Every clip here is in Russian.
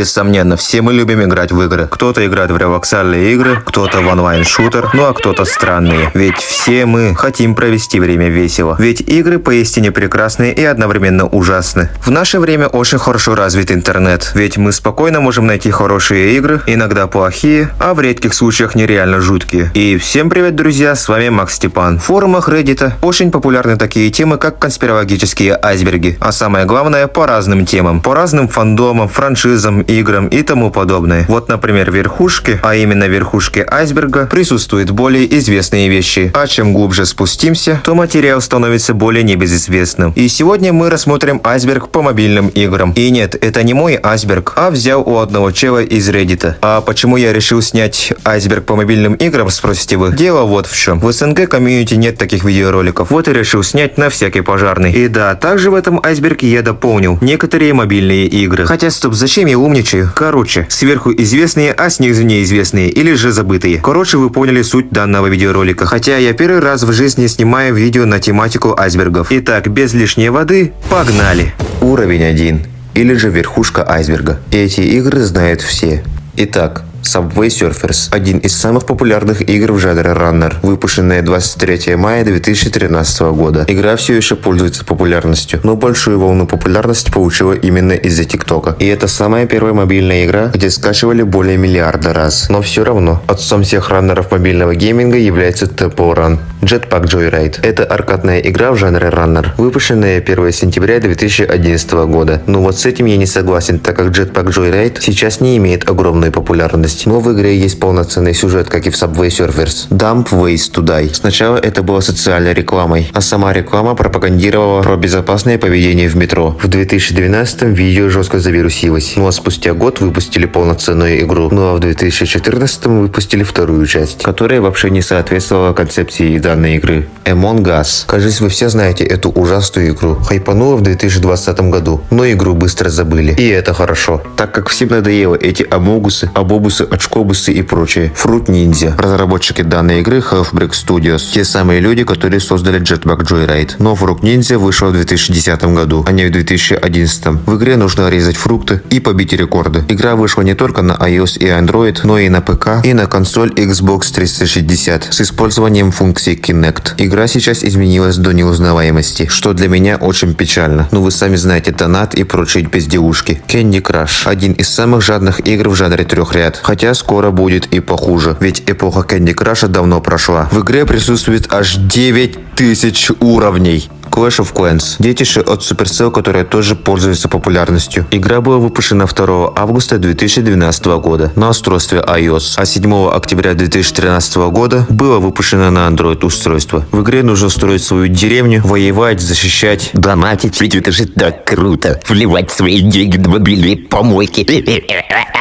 Бессомненно, все мы любим играть в игры. Кто-то играет в релаксальные игры, кто-то в онлайн-шутер, ну а кто-то странные. Ведь все мы хотим провести время весело. Ведь игры поистине прекрасны и одновременно ужасны. В наше время очень хорошо развит интернет, ведь мы спокойно можем найти хорошие игры, иногда плохие, а в редких случаях нереально жуткие. И всем привет, друзья, с вами Макс Степан. В форумах Reddit очень популярны такие темы, как конспирологические айсберги, а самое главное по разным темам, по разным фандомам, франшизам, играм и тому подобное. Вот, например, верхушки, а именно верхушки айсберга, присутствуют более известные вещи, а чем глубже спустимся, то материал становится более небезызвестным. И сегодня мы рассмотрим айсберг по мобильным играм. И нет, это не мой айсберг, а взял у одного чела из Reddit. А почему я решил снять айсберг по мобильным играм, спросите вы? Дело вот в чем. В СНГ комьюнити нет таких видеороликов, вот и решил снять на всякий пожарный. И да, также в этом айсберге я дополнил некоторые мобильные игры. Хотя стоп, зачем я умничаю? Короче, сверху известные, а снизу неизвестные или же забытые. Короче, вы поняли суть данного видеоролика. Хотя я первый раз в жизни снимаю видео на тематику айсбергов. Итак, без лишней воды, погнали! Уровень 1 или же верхушка айсберга. Эти игры знают все. Итак, Subway Surfers – один из самых популярных игр в жанре раннер, выпущенная 23 мая 2013 года. Игра все еще пользуется популярностью, но большую волну популярности получила именно из-за ТикТока. И это самая первая мобильная игра, где скачивали более миллиарда раз. Но все равно, отцом всех раннеров мобильного гейминга является Temple Run. Jetpack Joyride – это аркадная игра в жанре раннер, выпущенная 1 сентября 2011 года. Но вот с этим я не согласен, так как Jetpack Joyride сейчас не имеет огромной популярности есть, но в игре есть полноценный сюжет, как и в Subway Surfers. Dump Ways to Die. Сначала это было социальной рекламой, а сама реклама пропагандировала про безопасное поведение в метро. В 2012 видео жестко завирусилось, ну а спустя год выпустили полноценную игру. Ну а в 2014 выпустили вторую часть, которая вообще не соответствовала концепции данной игры. Among Us. Кажется, вы все знаете эту ужасную игру. Хайпанула в 2020 году, но игру быстро забыли. И это хорошо, так как всем надоело эти амогусы, абобусы очкобусы и прочее. Fruit Ninja. Разработчики данной игры Halfbreak Studios. Те самые люди, которые создали Jetpack Joyride. Но Fruit Ninja вышел в 2010 году, а не в 2011. В игре нужно резать фрукты и побить рекорды. Игра вышла не только на iOS и Android, но и на ПК и на консоль Xbox 360 с использованием функции Kinect. Игра сейчас изменилась до неузнаваемости, что для меня очень печально. Но вы сами знаете донат и прочие безделушки. Candy Crush. Один из самых жадных игр в жанре трехряд. Хотя Хотя скоро будет и похуже, ведь эпоха Candy Crush давно прошла. В игре присутствует аж 9000 уровней. Clash of Clans. Детище от Supercell, которое тоже пользуется популярностью. Игра была выпущена 2 августа 2012 года на устройстве iOS, а 7 октября 2013 года было выпущено на Android устройство. В игре нужно строить свою деревню, воевать, защищать. Донатить, ведь это же так круто. Вливать свои деньги на мобильные помойки.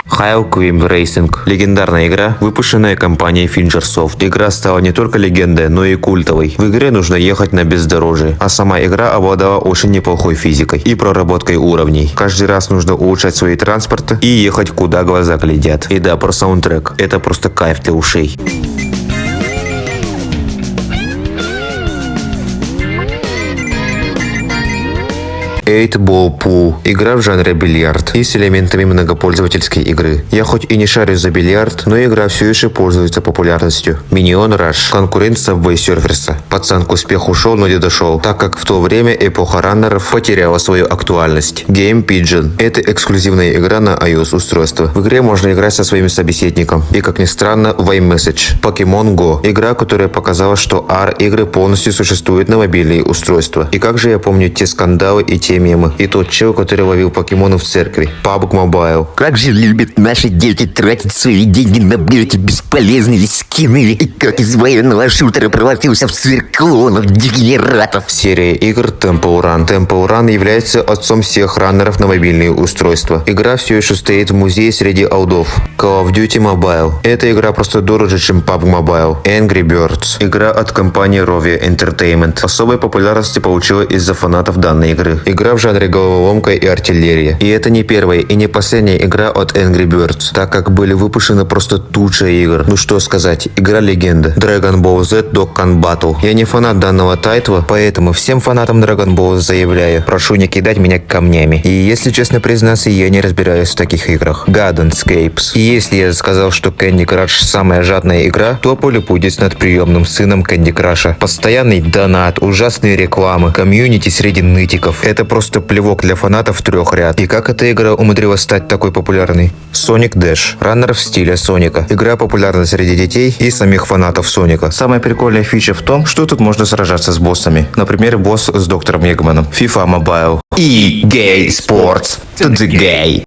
Hile Queen Racing. Легендарная игра, выпущенная компанией Fingersoft. Игра стала не только легендой, но и культовой. В игре нужно ехать на бездорожье, а сама игра обладала очень неплохой физикой и проработкой уровней. Каждый раз нужно улучшать свои транспорты и ехать куда глаза глядят. И да, про саундтрек. Это просто кайф для ушей. 8-Ball Pool – игра в жанре бильярд и с элементами многопользовательской игры. Я хоть и не шарю за бильярд, но игра все еще пользуется популярностью. Minion Rush – конкурент Subway Surfers. Пацан к успеху шел, но не дошел, так как в то время эпоха раннеров потеряла свою актуальность. Game Pigeon – это эксклюзивная игра на iOS устройство. В игре можно играть со своим собеседником. И как ни странно, в iMessage. Pokemon Go – игра, которая показала, что AR-игры полностью существуют на мобильные устройства. И как же я помню те скандалы и те мемы. И тот чел, который ловил покемонов в церкви. PUBG Mobile. Как же любят наши дети тратить свои деньги на эти бесполезные скины. И как из военного шутера превратился в цирклонов, дегенератов. Серия игр Temple Run. Temple Run является отцом всех раннеров на мобильные устройства. Игра все еще стоит в музее среди алдов. Call of Duty Mobile. Эта игра просто дороже, чем PUBG Mobile. Angry Birds. Игра от компании Rovia Entertainment. Особой популярности получила из-за фанатов данной игры. Игра в жанре головоломка и артиллерия. И это не первая и не последняя игра от Angry Birds, так как были выпущены просто туча игр. Ну что сказать, игра легенда. Dragon Ball Z Dokkan Battle. Я не фанат данного тайтла, поэтому всем фанатам Dragon Ball заявляю, прошу не кидать меня камнями. И если честно признаться, я не разбираюсь в таких играх. Gardenscapes. И если я сказал, что Candy Crush самая жадная игра, то поле будет над приемным сыном Candy Crush. Постоянный донат, ужасные рекламы, комьюнити среди нытиков. Это просто плевок для фанатов трех ряд. И как эта игра умудрилась стать такой популярной? Sonic Dash. Раннер в стиле Соника. Игра популярна среди детей и самих фанатов Соника. Самая прикольная фича в том, что тут можно сражаться с боссами. Например, босс с доктором Егманом. FIFA Mobile. И Gay Sports. To the gay.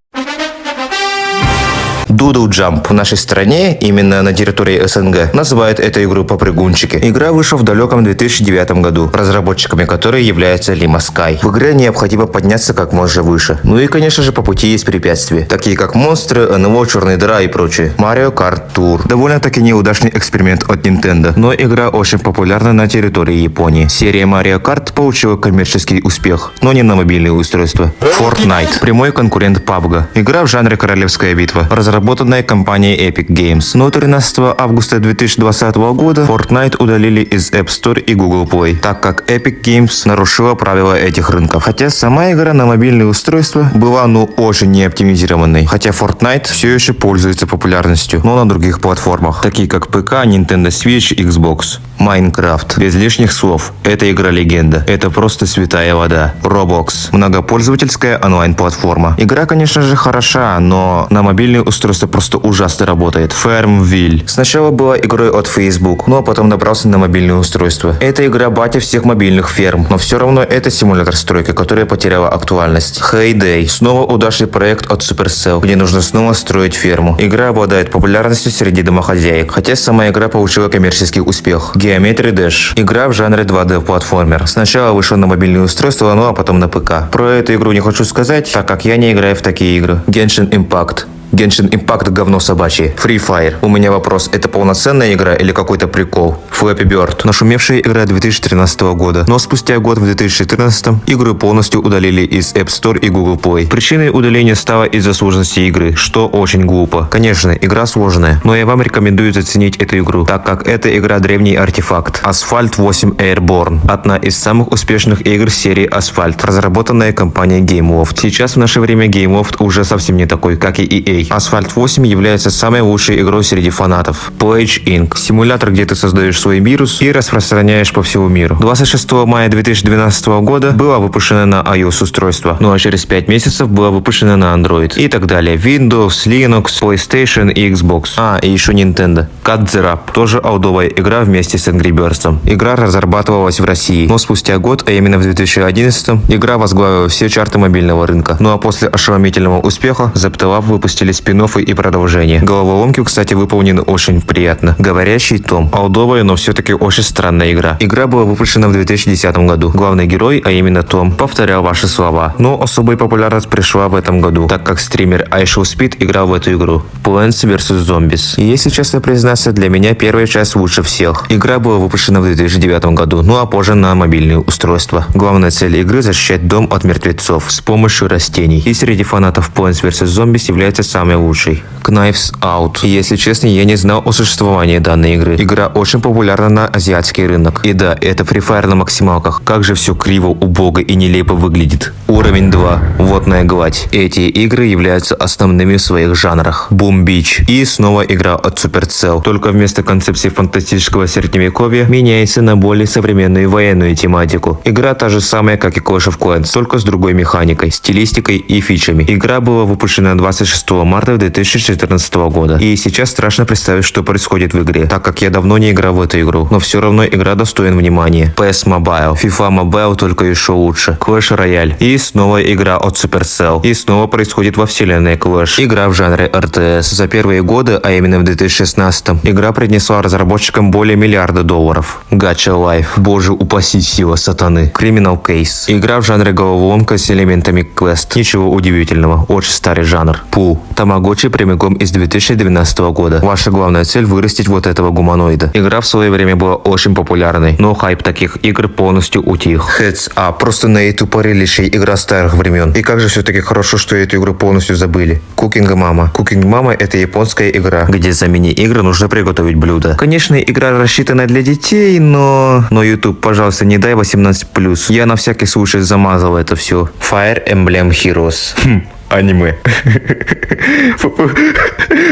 Doodle Jump в нашей стране, именно на территории СНГ, называют эту игру попрыгунчики. Игра вышла в далеком 2009 году, разработчиками которой является Lima Sky. В игре необходимо подняться как можно выше. Ну и конечно же по пути есть препятствия, такие как монстры, НЛО, черные дыра и прочее. Mario Kart Tour. Довольно-таки неудачный эксперимент от Nintendo, но игра очень популярна на территории Японии. Серия Mario Kart получила коммерческий успех, но не на мобильные устройства. Fortnite. Прямой конкурент PUBG. Игра в жанре королевская битва. Разработана разработанная компанией Epic Games. Но 13 августа 2020 года Fortnite удалили из App Store и Google Play, так как Epic Games нарушила правила этих рынков. Хотя сама игра на мобильные устройства была ну очень не оптимизированной. Хотя Fortnite все еще пользуется популярностью, но на других платформах, такие как ПК, Nintendo Switch, Xbox. Майнкрафт. Без лишних слов. Это игра-легенда. Это просто святая вода. Roblox. Многопользовательская онлайн-платформа. Игра, конечно же, хороша, но на мобильные устройства просто ужасно работает. Farmville. Сначала была игрой от Facebook, но потом добрался на мобильные устройства. Это игра батя всех мобильных ферм, но все равно это симулятор стройки, которая потеряла актуальность. Heyday. Снова удачный проект от Supercell, где нужно снова строить ферму. Игра обладает популярностью среди домохозяек, хотя сама игра получила коммерческий успех. Geometry Dash. Игра в жанре 2D платформер. Сначала вышла на мобильные устройства, ну а потом на ПК. Про эту игру не хочу сказать, так как я не играю в такие игры. Genshin Impact. Genshin Impact говно собачье. Free Fire. У меня вопрос, это полноценная игра или какой-то прикол? Flappy Bird. Нашумевшая игра 2013 года. Но спустя год в 2014 игру полностью удалили из App Store и Google Play. Причиной удаления стало из-за сложности игры, что очень глупо. Конечно, игра сложная, но я вам рекомендую заценить эту игру, так как эта игра древний артефакт. Asphalt 8 Airborne. Одна из самых успешных игр серии Asphalt, разработанная компанией GameLoft. Сейчас в наше время GameLoft уже совсем не такой, как и EA. Asphalt 8 является самой лучшей игрой среди фанатов. Pledge Inc. Симулятор, где ты создаешь свой вирус и распространяешь по всему миру. 26 мая 2012 года была выпущена на iOS устройство, ну а через 5 месяцев была выпущена на Android и так далее. Windows, Linux, PlayStation и Xbox. А, и еще Nintendo. Cut the Rap. Тоже аудовая игра вместе с Angry Birds. Игра разрабатывалась в России, но спустя год, а именно в 2011, игра возглавила все чарты мобильного рынка. Ну а после ошеломительного успеха Zeptelab выпустили спин и продолжение. Головоломки, кстати, выполнены очень приятно. Говорящий том. Алдовая, но все-таки очень странная игра. Игра была выпущена в 2010 году. Главный герой, а именно Том, повторял ваши слова. Но особая популярность пришла в этом году, так как стример iShow Speed играл в эту игру. Plants vs. Zombies. И если честно признаться, для меня первая часть лучше всех. Игра была выпущена в 2009 году, ну а позже на мобильные устройства. Главная цель игры защищать дом от мертвецов с помощью растений. И среди фанатов Plants vs. Zombies является самый лучший. Knives Out. Если честно, я не знал о существовании данной игры. Игра очень популярна на азиатский рынок. И да, это Free Fire на максималках. Как же все криво, убого и нелепо выглядит. Уровень 2. Водная гладь. Эти игры являются основными в своих жанрах. Boom Beach. И снова игра от Supercell. Только вместо концепции фантастического средневековья меняется на более современную военную тематику. Игра та же самая, как и Clash of Clans, только с другой механикой, стилистикой и фичами. Игра была выпущена 26 марта 2014 года. И сейчас страшно представить, что происходит в игре, так как я давно не играл в эту игру. Но все равно игра достоин внимания. PS Mobile. FIFA Mobile только еще лучше. Clash Royale. И снова игра от Supercell. И снова происходит во вселенной Clash. Игра в жанре RTS. За первые годы, а именно в 2016, игра принесла разработчикам более миллиарда долларов. Gacha Life. Боже упаси сила сатаны. Criminal Case. Игра в жанре головоломка с элементами квест. Ничего удивительного. Очень старый жанр. Пул. Тамагочи прямиком из 2012 года. Ваша главная цель вырастить вот этого гуманоида. Игра в свое время была очень популярной, но хайп таких игр полностью утих. Heads up, просто на эту тупорылейшая игра старых времен. И как же все-таки хорошо, что эту игру полностью забыли. Cooking Mama. Cooking Mama это японская игра, где за мини-игры нужно приготовить блюдо. Конечно, игра рассчитана для детей, но... Но YouTube, пожалуйста, не дай 18+. Я на всякий случай замазал это все. Fire Emblem Heroes. Хм, аниме.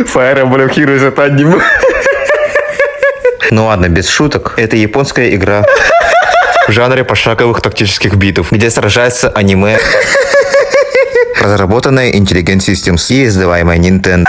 Fire Emblem Heroes это аниме. Ну ладно, без шуток. Это японская игра в жанре пошаговых тактических битв, где сражается аниме, разработанная Intelligent Systems и издаваемая Nintendo.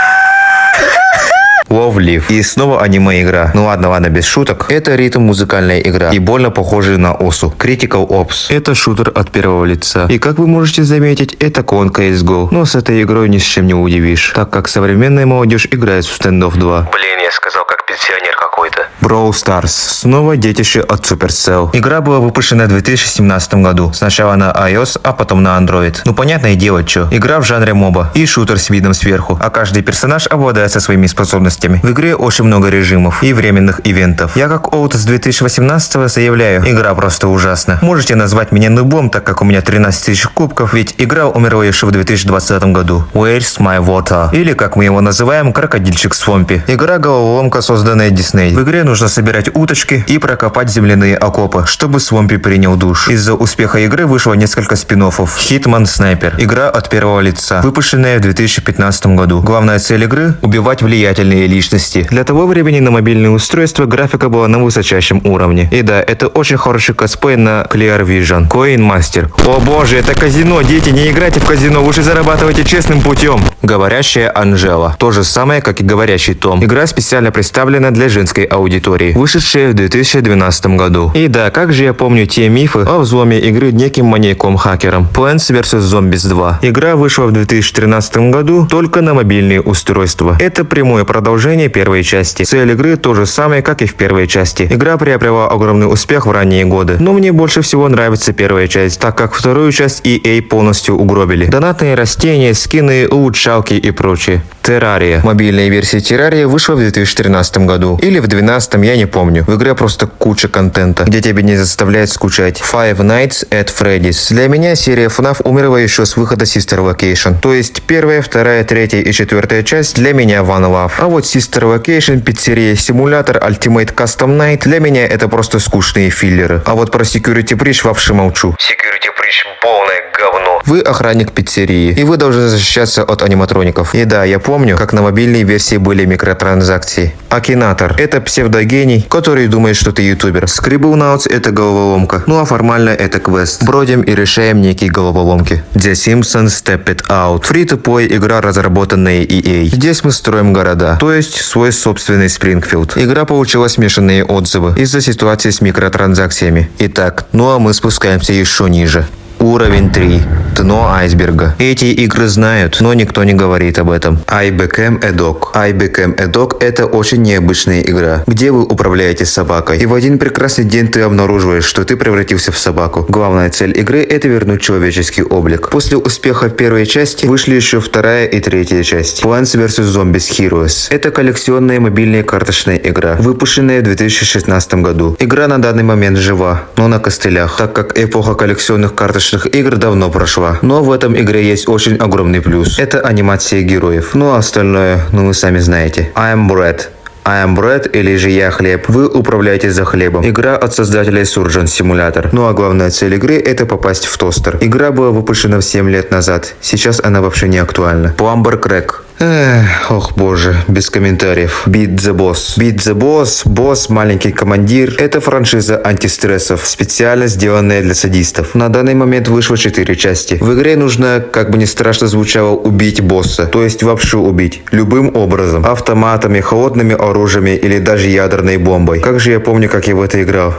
Love Live. И снова аниме-игра. Ну ладно, ладно, без шуток. Это ритм музыкальная игра. И больно похожий на Осу. Critical Ops. Это шутер от первого лица. И как вы можете заметить, это клон CSGO. Но с этой игрой ни с чем не удивишь. Так как современная молодежь играет в Standoff 2. Блин, я сказал как пенсионер какой-то. Brawl Stars. Снова детище от Supercell. Игра была выпущена в 2017 году. Сначала на iOS, а потом на Android. Ну понятное дело, что. Игра в жанре моба. И шутер с видом сверху. А каждый персонаж обладает со своими способностями. В игре очень много режимов и временных ивентов. Я как Оут с 2018 заявляю, игра просто ужасна. Можете назвать меня нубом, так как у меня 13 тысяч кубков, ведь игра умерла еще в 2020 году. Where's my water? Или как мы его называем, крокодильчик Свомпи. Игра головоломка, созданная Дисней. В игре нужно собирать уточки и прокопать земляные окопы, чтобы Свомпи принял душ. Из-за успеха игры вышло несколько спин -оффов. Hitman Sniper. Игра от первого лица, выпущенная в 2015 году. Главная цель игры – убивать влиятельные личности. Для того времени на мобильные устройства графика была на высочайшем уровне. И да, это очень хороший косплей на Clear Vision. Coin Master. О боже, это казино, дети, не играйте в казино, лучше зарабатывайте честным путем. Говорящая Анжела. То же самое, как и говорящий Том. Игра специально представлена для женской аудитории, вышедшая в 2012 году. И да, как же я помню те мифы о взломе игры неким маньяком-хакером. Plants vs. Zombies 2. Игра вышла в 2013 году только на мобильные устройства. Это прямое продолжение первой части. Цель игры то же самое, как и в первой части. Игра приобрела огромный успех в ранние годы. Но мне больше всего нравится первая часть, так как вторую часть EA полностью угробили. Донатные растения, скины, улучшалки и прочее. Террария. Мобильная версия Террария вышла в 2013 году. Или в 2012, я не помню. В игре просто куча контента, где тебя не заставляет скучать. Five Nights at Freddy's. Для меня серия FNAF умерла еще с выхода Sister Location. То есть первая, вторая, третья и четвертая часть для меня One Love. А вот Sister Location, пиццерия, симулятор, Ultimate Custom Night для меня это просто скучные филлеры. А вот про Security Breach вообще молчу. Security Breach полное говно. Вы охранник пиццерии, и вы должны защищаться от аниматроников. И да, я помню, как на мобильной версии были микротранзакции. Акинатор – это псевдогений, который думает, что ты ютубер. Scribblenauts – это головоломка, ну а формально это квест. Бродим и решаем некие головоломки. The Simpsons Step It Out. Free-to-play игра, разработанная EA. Здесь мы строим города, то есть свой собственный Спрингфилд. Игра получила смешанные отзывы из-за ситуации с микротранзакциями. Итак, ну а мы спускаемся еще ниже. Уровень 3. Дно айсберга. Эти игры знают, но никто не говорит об этом. I Became a Dog. I Became a Dog это очень необычная игра, где вы управляете собакой. И в один прекрасный день ты обнаруживаешь, что ты превратился в собаку. Главная цель игры это вернуть человеческий облик. После успеха первой части вышли еще вторая и третья часть. Plants vs. Zombies Heroes. Это коллекционная мобильная карточная игра, выпущенная в 2016 году. Игра на данный момент жива, но на костылях, так как эпоха коллекционных карточных игр давно прошла. Но в этом игре есть очень огромный плюс. Это анимация героев. Ну а остальное, ну вы сами знаете. I am Brad. I am bread или же я хлеб. Вы управляете за хлебом. Игра от создателей Surgeon Simulator. Ну а главная цель игры это попасть в тостер. Игра была выпущена 7 лет назад. Сейчас она вообще не актуальна. Plumber Crack. Эх, ох боже, без комментариев. Beat the Boss. Beat the Boss, босс, маленький командир. Это франшиза антистрессов, специально сделанная для садистов. На данный момент вышло 4 части. В игре нужно, как бы не страшно звучало, убить босса. То есть вообще убить. Любым образом. Автоматами, холодными оружиями или даже ядерной бомбой. Как же я помню, как я в это играл.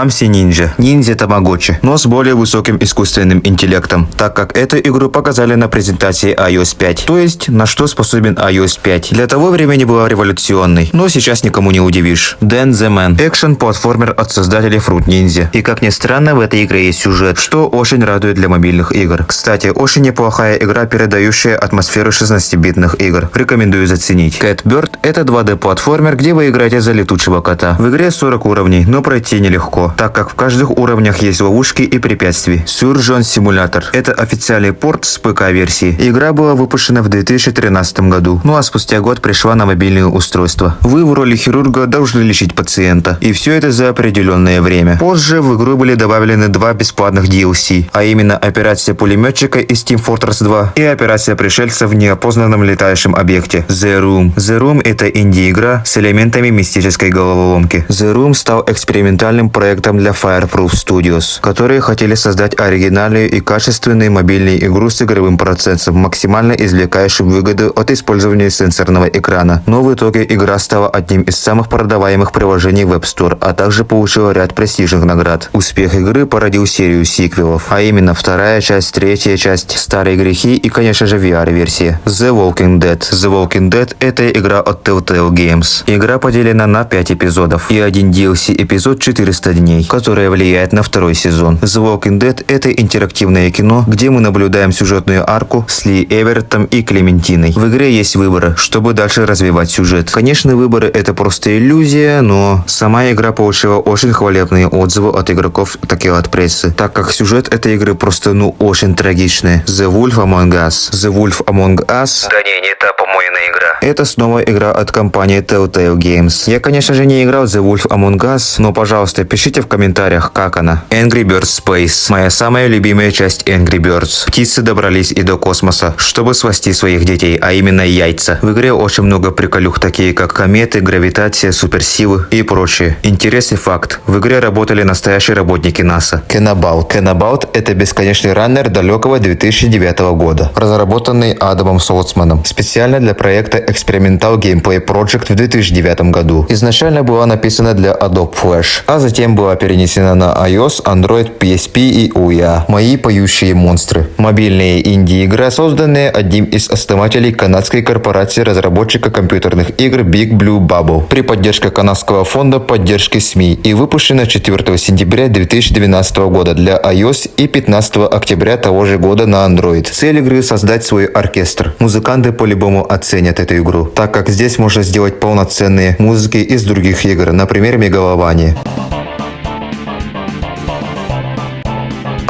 Clumsy Ninja, ниндзя Тамагочи, но с более высоким искусственным интеллектом, так как эту игру показали на презентации iOS 5. То есть, на что способен iOS 5. Для того времени была революционной, но сейчас никому не удивишь. Dan the Man. Экшен-платформер от создателей Fruit Ninja. И как ни странно, в этой игре есть сюжет, что очень радует для мобильных игр. Кстати, очень неплохая игра, передающая атмосферу 16-битных игр. Рекомендую заценить. Cat Bird – это 2D-платформер, где вы играете за летучего кота. В игре 40 уровней, но пройти нелегко, так как в каждых уровнях есть ловушки и препятствия. Surgeon Simulator – это официальный порт с ПК-версии. Игра была выпущена в 2013 году, ну а спустя год пришла на мобильные устройства. Вы в роли хирурга должны лечить пациента, и все это за определенное время. Позже в игру были добавлены два бесплатных DLC, а именно операция пулеметчика из Team Fortress 2 и операция пришельца в неопознанном летающем объекте The Room. The Room это инди-игра с элементами мистической головоломки. The Room стал экспериментальным проектом для Fireproof Studios, которые хотели создать оригинальную и качественную мобильную игру с игровым процессом, максимально извлекающим выгоду от использования сенсорного экрана. Но в итоге игра стала одним из самых продаваемых приложений в App Store, а также получила ряд престижных наград. Успех игры породил серию сиквелов, а именно вторая часть, третья часть, Старые грехи и, конечно же, VR-версия. The Walking Dead. The Walking Dead – это игра от Telltale Games. Игра поделена на 5 эпизодов и один DLC эпизод 400 дней, которая влияет на второй сезон. The Walking Dead – это интерактивное кино, где мы наблюдаем сюжетную арку с Ли Эвертом и Клементиной. В игре есть выборы, чтобы дальше развивать сюжет. Конечно, выборы – это просто иллюзия, но сама игра получила очень хвалебные отзывы от игроков, так и от прессы, так как сюжет этой игры просто ну очень трагичный. The Wolf Among Us. The Wolf Among Us Да не, не та помойная игра. это снова игра от компании Telltale Games. Я, конечно же, не играл The Wolf Among Us, но, пожалуйста, пишите в комментариях, как она. Angry Birds Space. Моя самая любимая часть Angry Birds. Птицы добрались и до космоса, чтобы спасти своих детей, а именно яйца. В игре очень много приколюх, такие как кометы, гравитация, суперсилы и прочее. Интересный факт. В игре работали настоящие работники НАСА. Кенаbaut. Кенаbaut – это бесконечный раннер далекого 2009 года, разработанный Адамом Солцманом специально для проекта Experimental Gameplay Project в 2009 году. Изначально была написана для Adobe Flash, а затем была перенесена на iOS, Android, PSP и UIA. Мои поющие монстры. Мобильная инди-игра, созданная одним из основателей канадской корпорации разработчика компьютерных игр Big Blue Bubble при поддержке канадского фонда поддержки СМИ и выпущена 4 сентября 2012 года для iOS и 15 октября того же года на Android. Цель игры создать свой оркестр. Музыканты по-любому оценят эту игру, так как здесь можно сделать полноценные музыки из других игр, например, Мегалования.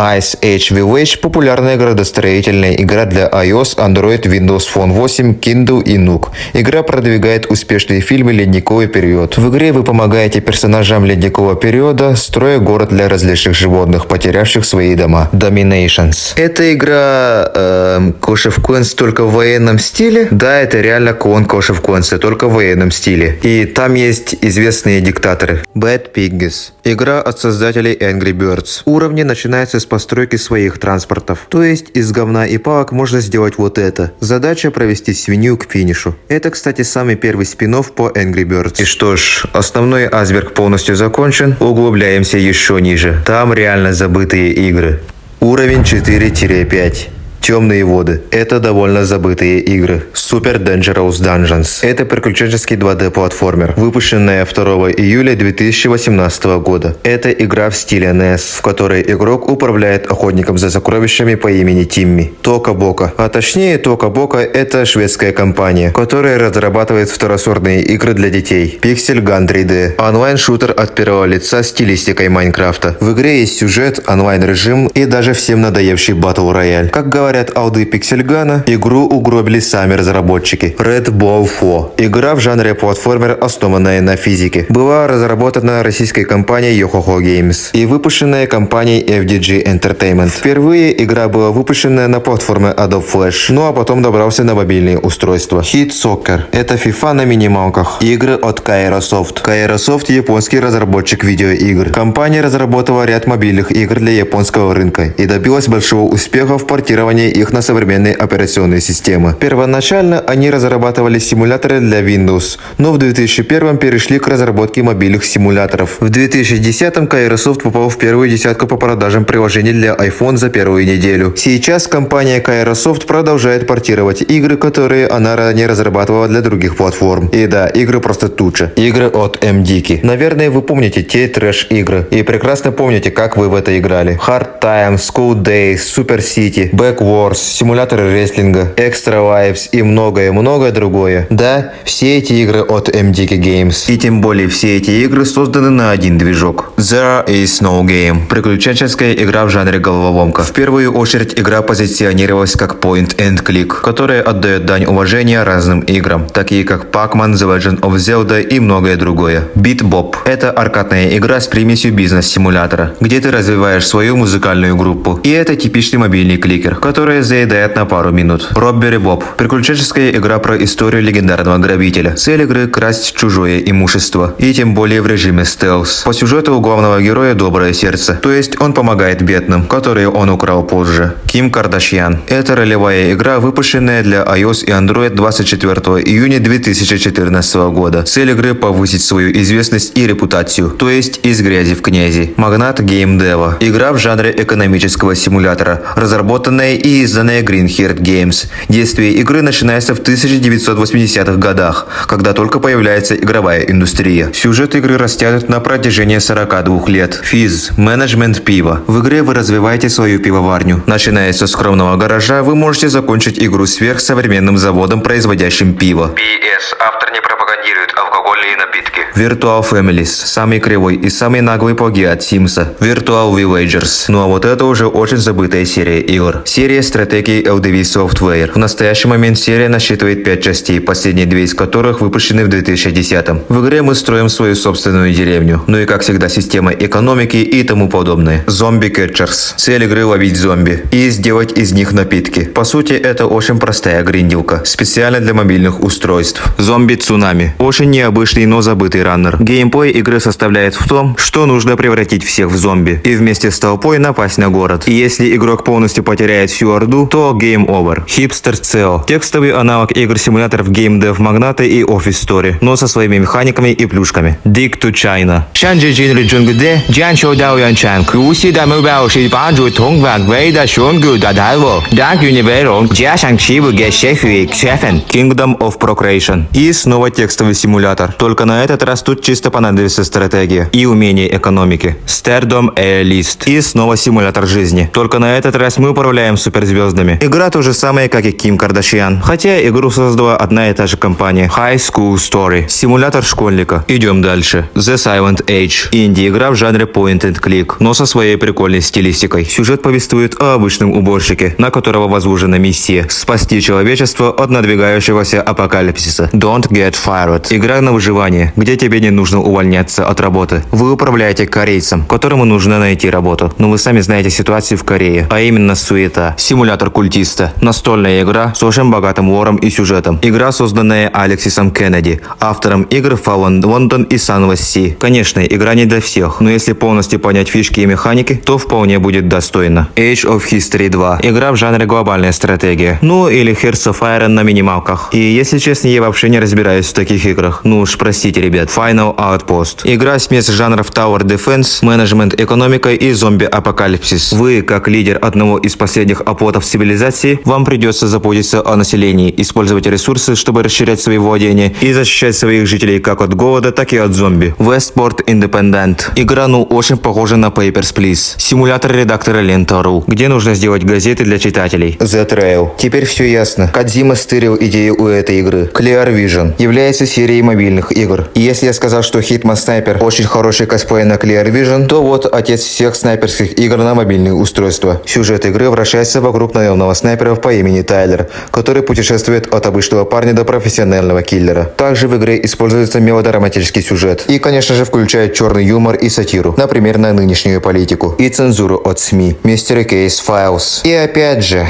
Ice Age Village – популярная градостроительная игра для iOS, Android, Windows Phone 8, Kindle и Nook. Игра продвигает успешные фильмы «Ледниковый период». В игре вы помогаете персонажам ледникового периода, строя город для различных животных, потерявших свои дома. Dominations. Эта игра эм, Clash of Clans только в военном стиле? Да, это реально клон Clash of Clans, только в военном стиле. И там есть известные диктаторы. Bad Piggies. Игра от создателей Angry Birds. Уровни начинаются с постройки своих транспортов. То есть из говна и палок можно сделать вот это. Задача провести свинью к финишу. Это, кстати, самый первый спин по Angry Birds. И что ж, основной айсберг полностью закончен. Углубляемся еще ниже. Там реально забытые игры. Уровень 4-5. Темные воды. Это довольно забытые игры. Super Dangerous Dungeons. Это приключенческий 2D-платформер, выпущенная 2 июля 2018 года. Это игра в стиле NES, в которой игрок управляет охотником за сокровищами по имени Тимми. Тока Бока. А точнее, Тока Бока это шведская компания, которая разрабатывает второсортные игры для детей. Pixel Gun 3D. Онлайн-шутер от первого лица стилистикой Майнкрафта. В игре есть сюжет, онлайн-режим и даже всем надоевший батл рояль. Как говорят алды Пиксельгана, игру угробили сами разработчики. Red Ball 4. Игра в жанре платформер, основанная на физике. Была разработана российской компанией Yohoho Games и выпущенная компанией FDG Entertainment. Впервые игра была выпущена на платформе Adobe Flash, ну а потом добрался на мобильные устройства. Hit Soccer. Это FIFA на минималках. Игры от Kairosoft. Kairosoft – японский разработчик видеоигр. Компания разработала ряд мобильных игр для японского рынка и добилась большого успеха в портировании переделывания их на современные операционные системы. Первоначально они разрабатывали симуляторы для Windows, но в 2001 перешли к разработке мобильных симуляторов. В 2010 Kairosoft попал в первую десятку по продажам приложений для iPhone за первую неделю. Сейчас компания Kairosoft продолжает портировать игры, которые она ранее разрабатывала для других платформ. И да, игры просто тут. Игры от MDK. Наверное, вы помните те трэш-игры. И прекрасно помните, как вы в это играли. Hard Times, School Days, Super City, Back Wars, симуляторы рестлинга, Extra Lives и многое-многое другое. Да, все эти игры от MDK Games. И тем более все эти игры созданы на один движок. There is no game. Приключенческая игра в жанре головоломка. В первую очередь игра позиционировалась как point and click, которая отдает дань уважения разным играм, такие как Pac-Man, The Legend of Zelda и многое другое. Beat Bop – это аркадная игра с примесью бизнес-симулятора, где ты развиваешь свою музыкальную группу. И это типичный мобильный кликер, который заедает на пару минут. Robbery Bob – приключенческая игра про историю легендарного грабителя. Цель игры – красть чужое имущество, и тем более в режиме стелс. По сюжету у главного героя доброе сердце, то есть он помогает бедным, которые он украл позже. Ким Кардашьян – это ролевая игра, выпущенная для iOS и Android 24 июня 2014 года. Цель игры – повысить свою известность и репутацию, то есть из грязи в князи. Магнат Dev. Игра в жанре экономического симулятора, разработанная и изданная Green Herd Games. Действие игры начинается в 1980-х годах, когда только появляется игровая индустрия. Сюжет игры растянут на протяжении 42 лет. Физ – менеджмент пива. В игре вы развиваете свою пивоварню. Начиная со скромного гаража, вы можете закончить игру сверхсовременным заводом, производящим пиво. PS. Автор не пропагандирует алкогольные напитки. Virtual Families – самый кривой и самый наглый плагиат Симса. Virtual Villagers. Ну а вот это уже очень забытая серия игр. Серия стратегии LDV Software. В настоящий момент серия насчитывает 5 частей, последние две из которых выпущены в 2010 -м. В игре мы строим свою собственную деревню. Ну и как всегда система экономики и тому подобное. Zombie Catchers. Цель игры ловить зомби и сделать из них напитки. По сути это очень простая гриндилка, специально для мобильных устройств. Зомби Цунами. Очень необычный, но забытый раннер. Геймплей игры составляет в том, что нужно превратить всех в зомби и вместе с толпой напасть на город. И если игрок полностью потеряет всю орду, то game over. Hipster CEO. Текстовый аналог игр-симуляторов Game Dev Magnate и Office Story, но со своими механиками и плюшками. Dick to China. 上至今日中国的将球导演场，如此的目标是帮助通往伟大选举的道路，让军内容加上欺负给社会 Seven. Kingdom of Procreation. И снова текстовый симулятор. Только на этот раз тут чисто понадобится стратегия и умение экономики. Stardom Air List. И снова симулятор жизни. Только на этот раз мы управляем суперзвездами. Игра то же самое, как и Ким Кардашьян. Хотя игру создала одна и та же компания. High School Story. Симулятор школьника. Идем дальше. The Silent Age. Инди-игра в жанре point and click, но со своей прикольной стилистикой. Сюжет повествует о обычном уборщике, на которого возложена миссия – спасти человечество от надвигающегося апокалипсиса. Don't get fired. Игра на выживание, где тебе не нужно увольняться от работы. Вы управляете корейцем, которому нужно найти работу. Но вы сами знаете ситуацию в Корее, а именно суета. Симулятор культиста. Настольная игра с очень богатым лором и сюжетом. Игра, созданная Алексисом Кеннеди, автором игр Fallen London и Sunless Sea. Конечно, игра не для всех, но если полностью понять фишки и механики, то вполне будет достойно. Age of History 2. Игра в жанре глобальная стратегия. Ну или Hearts of Iron на минималках. И если честно, я вообще не разбираюсь в таких играх. Ну уж простите, ребят. Final Outpost. Игра смесь жанров Tower Defense, менеджмент экономика и зомби-апокалипсис. Вы, как лидер одного из последних оплотов цивилизации, вам придется заботиться о населении, использовать ресурсы, чтобы расширять свои владения и защищать своих жителей как от голода, так и от зомби. Westport Independent. Игра, ну, очень похожа на Papers, Please. Симулятор редактора Лента.ру, где нужно сделать газеты для читателей. The Trail. Теперь все ясно. Кадзима стырил идею у этой игры. Clear Vision является серией мобильных игр. И если я сказал, что Hitman Sniper очень хороший косплей на Clear Vision, то вот отец всех снайперских игр на мобильные устройства. Сюжет игры вращается вокруг наемного снайпера по имени Тайлер, который путешествует от обычного парня до профессионального киллера. Также в игре используется мелодраматический сюжет. И, конечно же, включает черный юмор и сатиру, например, на нынешнюю политику. И цензуру от СМИ. Mystery Case Files. И опять же,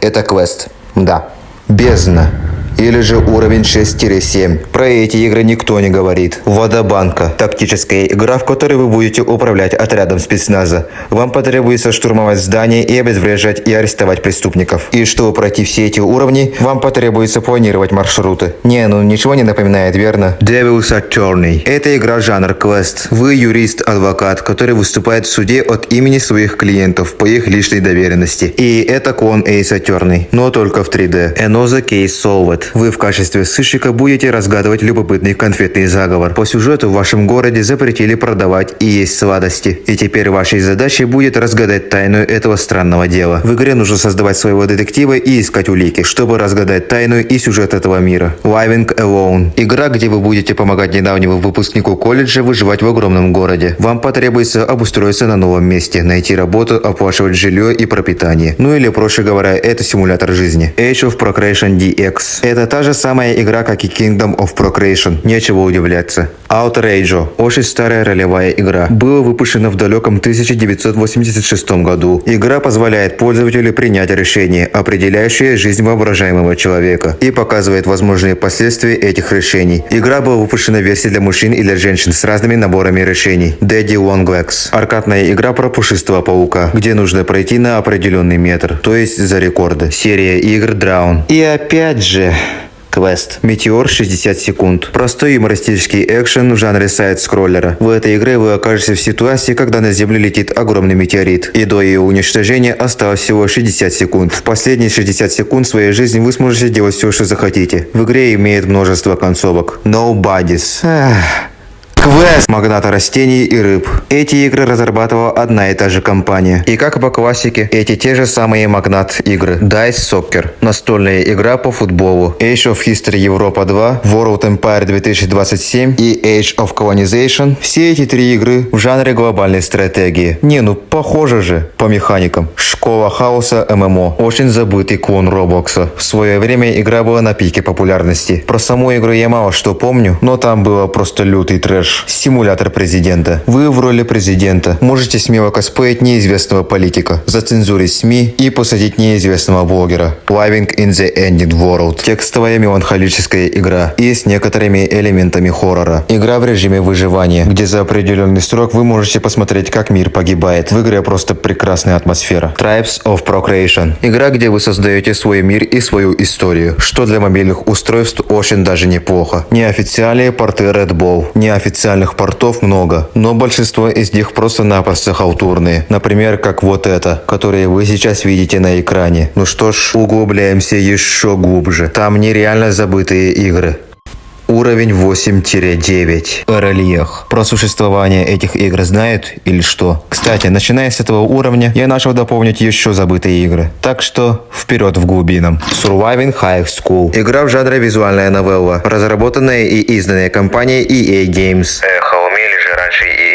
это квест. Да. Бездна. Или же уровень 6-7. Про эти игры никто не говорит. Водобанка. Тактическая игра, в которой вы будете управлять отрядом спецназа. Вам потребуется штурмовать здание и обезвреживать и арестовать преступников. И чтобы пройти все эти уровни, вам потребуется планировать маршруты. Не, ну ничего не напоминает, верно? Devil's Attorney. Это игра жанр квест. Вы юрист-адвокат, который выступает в суде от имени своих клиентов по их личной доверенности. И это клон Ace Attorney, но только в 3D. Another Case Solved. Вы в качестве сыщика будете разгадывать любопытный конфетный заговор. По сюжету в вашем городе запретили продавать и есть сладости. И теперь вашей задачей будет разгадать тайну этого странного дела. В игре нужно создавать своего детектива и искать улики, чтобы разгадать тайну и сюжет этого мира. Living Alone. Игра, где вы будете помогать недавнему выпускнику колледжа выживать в огромном городе. Вам потребуется обустроиться на новом месте, найти работу, оплачивать жилье и пропитание. Ну или, проще говоря, это симулятор жизни. Age of Procreation DX. Это та же самая игра, как и Kingdom of Procreation. Нечего удивляться. Outrage. Очень старая ролевая игра. Была выпущена в далеком 1986 году. Игра позволяет пользователю принять решение, определяющее жизнь воображаемого человека, и показывает возможные последствия этих решений. Игра была выпущена в версии для мужчин и для женщин с разными наборами решений. Daddy Longlegs. Аркадная игра про пушистого паука, где нужно пройти на определенный метр, то есть за рекорды. Серия игр Drown. И опять же... Квест. Метеор 60 секунд. Простой юмористический экшен в жанре сайт-скроллера. В этой игре вы окажетесь в ситуации, когда на Землю летит огромный метеорит, и до ее уничтожения осталось всего 60 секунд. В последние 60 секунд своей жизни вы сможете делать все, что захотите. В игре имеет множество концовок. Nobodies. Эх. Квест магната растений и рыб. Эти игры разрабатывала одна и та же компания. И как по классике, эти те же самые магнат игры. Dice Soccer. Настольная игра по футболу. Age of History Европа 2, World Empire 2027 и Age of Colonization. Все эти три игры в жанре глобальной стратегии. Не, ну похоже же по механикам. Школа хаоса ММО. Очень забытый клон Роблокса. В свое время игра была на пике популярности. Про саму игру я мало что помню, но там было просто лютый трэш. Симулятор президента. Вы в роли президента можете смело косплеить неизвестного политика, зацензурить СМИ и посадить неизвестного блогера. Living in the Ended World. Текстовая меланхолическая игра и с некоторыми элементами хоррора. Игра в режиме выживания, где за определенный срок вы можете посмотреть, как мир погибает. В игре просто прекрасная атмосфера. Tribes of Procreation. Игра, где вы создаете свой мир и свою историю, что для мобильных устройств очень даже неплохо. Неофициальные порты Red Bull. Неофициальные официальных портов много, но большинство из них просто-напросто халтурные. Например, как вот это, которые вы сейчас видите на экране. Ну что ж, углубляемся еще глубже. Там нереально забытые игры. Уровень 8-9. Рельех. Про существование этих игр знают или что? Кстати, начиная с этого уровня, я начал дополнить еще забытые игры. Так что, вперед в глубинам. Surviving High School. Игра в жанре визуальная новелла, разработанная и изданная компанией EA Games. Эх, а умели же раньше проекты.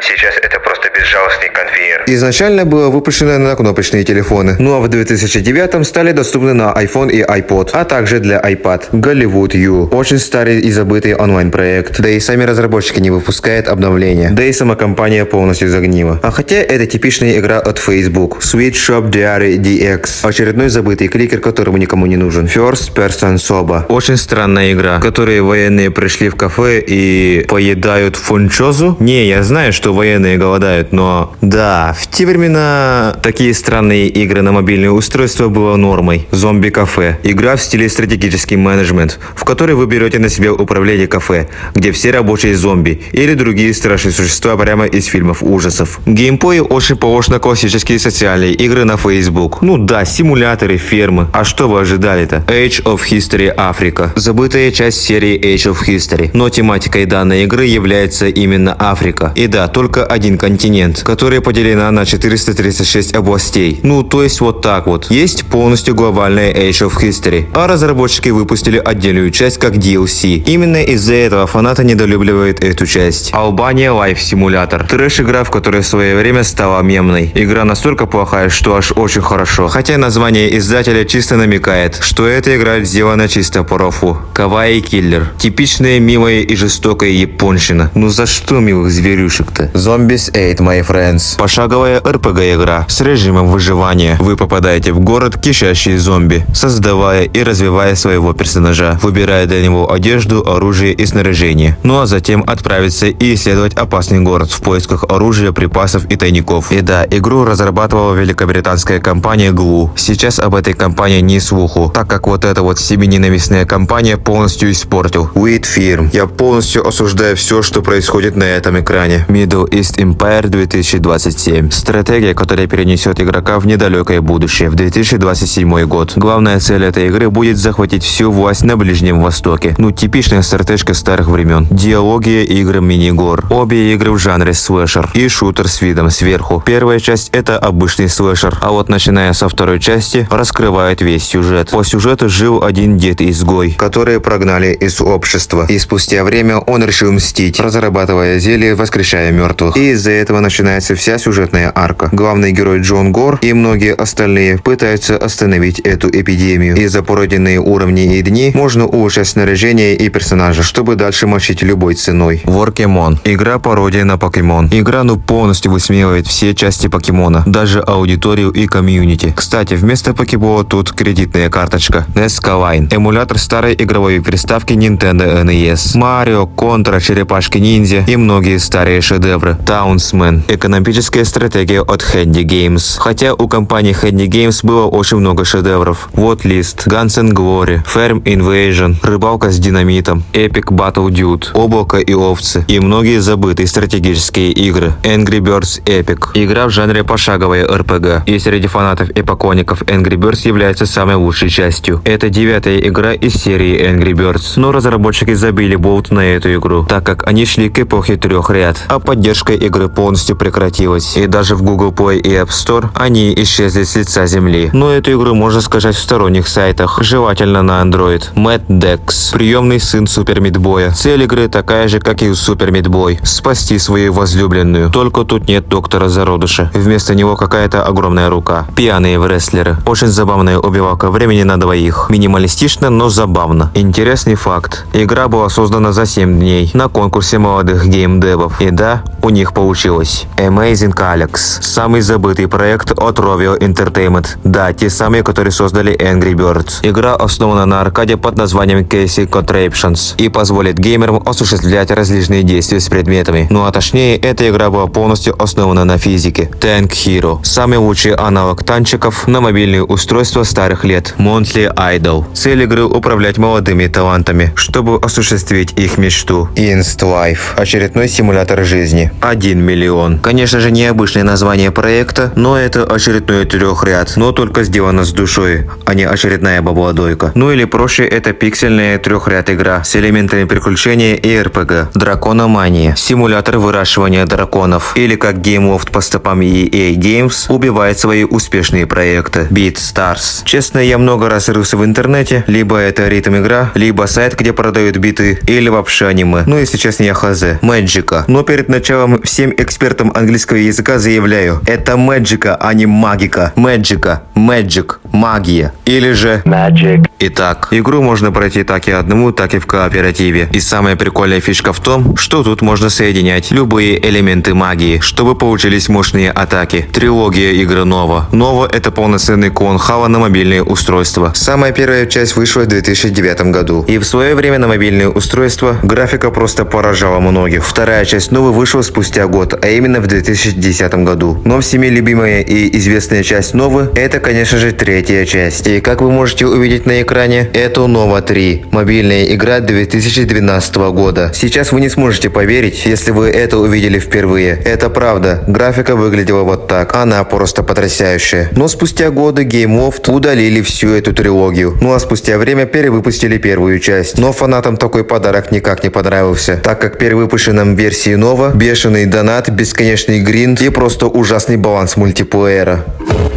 Сейчас это просто безжалостный конвейер. Изначально было выпущено на кнопочные телефоны, ну а в 2009 стали доступны на iPhone и iPod, а также для iPad. Голливуд U. Очень старый и забытый онлайн-проект. Да и сами разработчики не выпускают обновления. Да и сама компания полностью загнила. А хотя это типичная игра от Facebook. Sweet Shop Diary DX. Очередной забытый кликер, которому никому не нужен. First Person Soba. Очень странная игра, в которой военные пришли в кафе и поедают фунчозу. Не, я знаю, что военные голодают, но да, в те времена такие странные игры на мобильные устройства было нормой. Зомби-кафе. Игра в стиле стратегический менеджмент, в которой вы берете на себя управление кафе, где все рабочие зомби или другие страшные существа прямо из фильмов ужасов. Геймплей очень похож на классические социальные игры на Facebook. Ну да, симуляторы, фермы. А что вы ожидали-то? Age of History Африка. Забытая часть серии Age of History. Но тематикой данной игры является именно Африка. И да, только один континент, который поделена на 436 областей. Ну, то есть вот так вот. Есть полностью глобальная Age of History. А разработчики выпустили отдельную часть как DLC. Именно из-за этого фанаты недолюбливают эту часть. Албания Life Simulator. Трэш-игра, в которой в свое время стала мемной. Игра настолько плохая, что аж очень хорошо. Хотя название издателя чисто намекает, что эта игра сделана чисто по рофлу. Кавай Киллер. Типичная милая и жестокая японщина. Ну за что милых зверюшек-то? Проекты. Zombies Ate My Friends. Пошаговая RPG-игра с режимом выживания. Вы попадаете в город, кишащий зомби, создавая и развивая своего персонажа, выбирая для него одежду, оружие и снаряжение. Ну а затем отправиться и исследовать опасный город в поисках оружия, припасов и тайников. И да, игру разрабатывала великобританская компания Glue. Сейчас об этой компании не слуху, так как вот эта вот себененавистная компания полностью испортил. Wheat Firm. Я полностью осуждаю все, что происходит на этом экране. Middle East Empire 2027. Стратегия, которая перенесет игрока в недалекое будущее, в 2027 год. Главная цель этой игры будет захватить всю власть на Ближнем Востоке. Ну, типичная стратежка старых времен. Диалоги, игры, мини-гор. Обе игры в жанре слэшер. И шутер с видом сверху. Первая часть это обычный слэшер, а вот начиная со второй части раскрывает весь сюжет. По сюжету жил один дед-изгой, которые прогнали из общества. И спустя время он решил мстить, разрабатывая зелье, воскрешая мертвых. И из-за этого начинается вся сюжетная арка. Главный герой Джон Гор и многие остальные пытаются остановить эту эпидемию. И за пройденные уровни и дни можно улучшать снаряжение и персонажа, чтобы дальше мочить любой ценой. Воркемон. Игра пародия на покемон. Игра ну полностью высмеивает все части покемона, даже аудиторию и комьюнити. Кстати, вместо покебола тут кредитная карточка. Nescaline. Эмулятор старой игровой приставки Nintendo NES. Марио, Контра, Черепашки Ниндзя и многие старые шедевры. Townsman. Экономическая стратегия от Handy Games. Хотя у компании Handy Games было очень много шедевров. Вот лист. Guns and Glory. Farm Invasion. Рыбалка с динамитом. Epic Battle Dude. Облако и овцы. И многие забытые стратегические игры. Angry Birds Epic. Игра в жанре пошаговая RPG. И среди фанатов эпокоников Angry Birds является самой лучшей частью. Это девятая игра из серии Angry Birds. Но разработчики забили болт на эту игру, так как они шли к эпохе трех ряд, а поддержка игры полностью прекратилась. И даже в Google Play и App Store они исчезли с лица земли. Но эту игру можно скачать в сторонних сайтах, желательно на Android. Matt Dex, приемный сын Супер Мидбоя. Цель игры такая же, как и у Супер Мидбой. Спасти свою возлюбленную. Только тут нет доктора зародыша. Вместо него какая-то огромная рука. Пьяные врестлеры. Очень забавная убивалка времени на двоих. Минималистично, но забавно. Интересный факт. Игра была создана за 7 дней на конкурсе молодых геймдевов. И да, у них получилось. Amazing Alex. Самый забытый проект от Rovio Entertainment. Да, те самые, которые создали Angry Birds. Игра основана на аркаде под названием Casey Contraptions и позволит геймерам осуществлять различные действия с предметами. Ну а точнее, эта игра была полностью основана на физике. Tank Hero. Самый лучший аналог танчиков на мобильные устройства старых лет. Monthly Idol. Цель игры управлять молодыми талантами, чтобы осуществить их мечту. Inst Life. Очередной симулятор жизни. 1 миллион. Конечно же, необычное название проекта, но это очередной трехряд, но только сделано с душой, а не очередная бабладойка. Ну или проще, это пиксельная трехряд игра с элементами приключения и РПГ. Дракономания. Симулятор выращивания драконов. Или как GameLoft по стопам EA Games убивает свои успешные проекты. Beat Stars. Честно, я много раз рылся в интернете, либо это ритм игра, либо сайт, где продают биты, или вообще аниме. Ну если честно, я хз. Мэджика. Но перед началом всем экспертам английского языка заявляю, это мэджика, а не магика. Мэджика. Мэджик. Магия. Или же... Magic. Итак, игру можно пройти так и одному, так и в кооперативе. И самая прикольная фишка в том, что тут можно соединять любые элементы магии, чтобы получились мощные атаки. Трилогия игры Нова. Нова это полноценный клон Хава на мобильные устройства. Самая первая часть вышла в 2009 году. И в свое время на мобильные устройства графика просто поражала многих. Вторая часть Новы вышла спустя год, а именно в 2010 году. Но всеми любимая и известная часть Новы это, конечно же, третья часть. И как вы можете увидеть на экране, это Нова 3. Мобильная игра 2012 года. Сейчас вы не сможете поверить, если вы это увидели впервые. Это правда. Графика выглядела вот так. Она просто потрясающая. Но спустя годы Game Loft удалили всю эту трилогию. Ну а спустя время перевыпустили первую часть. Но фанатам такой подарок никак не понравился, так как перевыпущенном версии Нова бешеный донат, бесконечный гринд и просто ужасный баланс мультиплеера.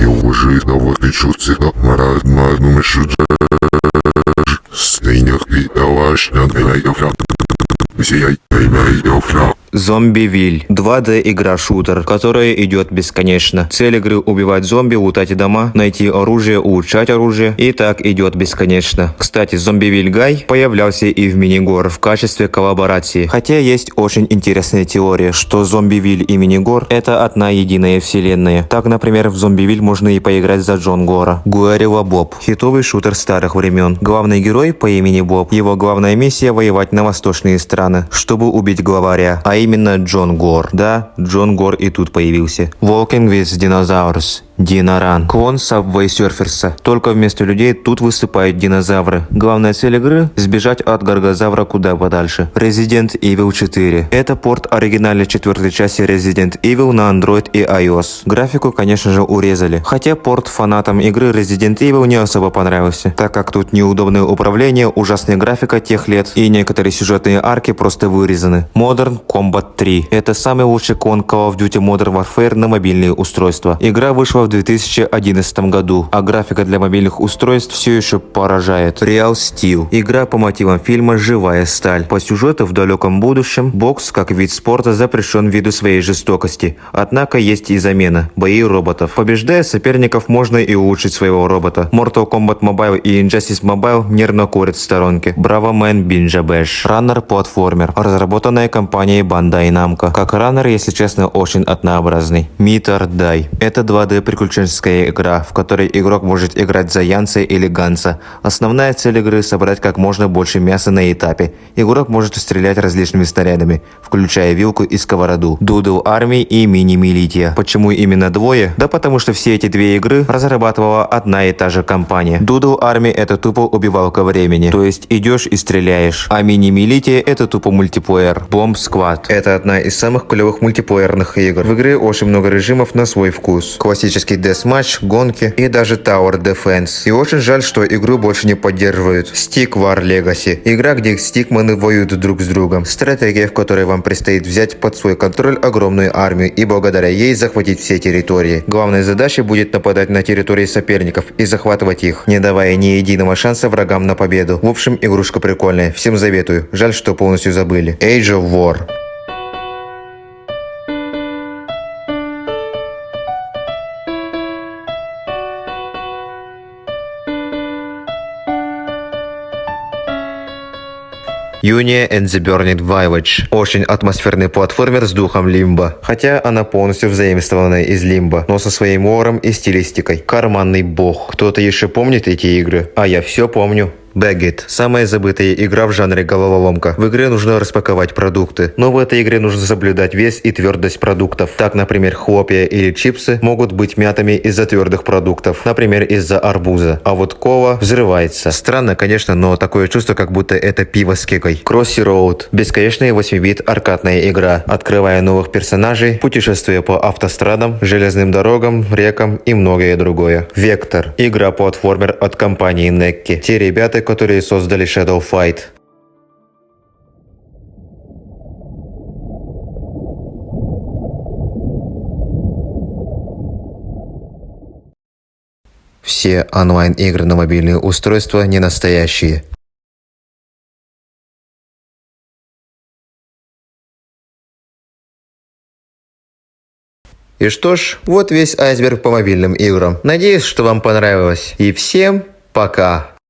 И уже новых чувств, марат, магнум, шуджаж. Стейнях, и элаш, надгай, офля. Сияй, поймай, офля. Зомбивиль. 2D игра-шутер, которая идет бесконечно. Цель игры убивать зомби, лутать дома, найти оружие, улучшать оружие. И так идет бесконечно. Кстати, Зомбивиль Гай появлялся и в Минигор в качестве коллаборации. Хотя есть очень интересная теория, что Зомбивиль и Минигор это одна единая вселенная. Так, например, в Зомбивиль можно и поиграть за Джон Гора. Гуарева Боб. Хитовый шутер старых времен. Главный герой по имени Боб. Его главная миссия воевать на восточные страны, чтобы убить главаря. А именно Джон Гор. Да, Джон Гор и тут появился. Walking with Dinosaurs. Диноран. Клон Subway Surfers. Только вместо людей тут выступают динозавры. Главная цель игры – сбежать от Гаргозавра куда подальше. Resident Evil 4. Это порт оригинальной четвертой части Resident Evil на Android и iOS. Графику, конечно же, урезали. Хотя порт фанатам игры Resident Evil не особо понравился, так как тут неудобное управление, ужасная графика тех лет и некоторые сюжетные арки просто вырезаны. Modern Combat 3. Это самый лучший клон Call of Duty Modern Warfare на мобильные устройства. Игра вышла в 2011 году, а графика для мобильных устройств все еще поражает. Real Steel. Игра по мотивам фильма «Живая сталь». По сюжету в далеком будущем бокс как вид спорта запрещен ввиду своей жестокости. Однако есть и замена – бои роботов. Побеждая соперников, можно и улучшить своего робота. Mortal Kombat Mobile и Injustice Mobile нервно курят в сторонке. Браво Man Binja Bash. Раннер-платформер. Разработанная компанией Bandai Namco. Как раннер, если честно, очень однообразный. Meet or Die. Это 2D приключенческая игра, в которой игрок может играть за Янца или Ганса. Основная цель игры – собрать как можно больше мяса на этапе. Игрок может стрелять различными снарядами, включая вилку и сковороду, Doodle Army и Militia. Почему именно двое? Да потому что все эти две игры разрабатывала одна и та же компания. Doodle Army – это тупо убивалка времени, то есть идешь и стреляешь, а Militia – это тупо мультиплеер. Bomb Squad – это одна из самых клевых мультиплеерных игр. В игре очень много режимов на свой вкус. Классический Deathmatch, гонки и даже Tower Defense. И очень жаль, что игру больше не поддерживают. Stick War Legacy. Игра, где стикманы воюют друг с другом. Стратегия, в которой вам предстоит взять под свой контроль огромную армию и благодаря ей захватить все территории. Главной задачей будет нападать на территории соперников и захватывать их, не давая ни единого шанса врагам на победу. В общем, игрушка прикольная, всем заветую. Жаль, что полностью забыли. Age of War. Юния and the Burning Village. Очень атмосферный платформер с духом Лимба. Хотя она полностью взаимствованная из Лимба, но со своим лором и стилистикой. Карманный бог. Кто-то еще помнит эти игры? А я все помню. Baggett – самая забытая игра в жанре головоломка. В игре нужно распаковать продукты, но в этой игре нужно соблюдать вес и твердость продуктов. Так, например, хлопья или чипсы могут быть мятыми из-за твердых продуктов, например, из-за арбуза. А вот кола взрывается. Странно, конечно, но такое чувство, как будто это пиво с кекой. Crossy Road – бесконечная 8-бит аркадная игра, открывая новых персонажей, путешествия по автострадам, железным дорогам, рекам и многое другое. Вектор – игра-платформер от компании Necki. Те ребята, которые создали Shadow Fight. Все онлайн-игры на мобильные устройства не настоящие. И что ж, вот весь айсберг по мобильным играм. Надеюсь, что вам понравилось. И всем пока!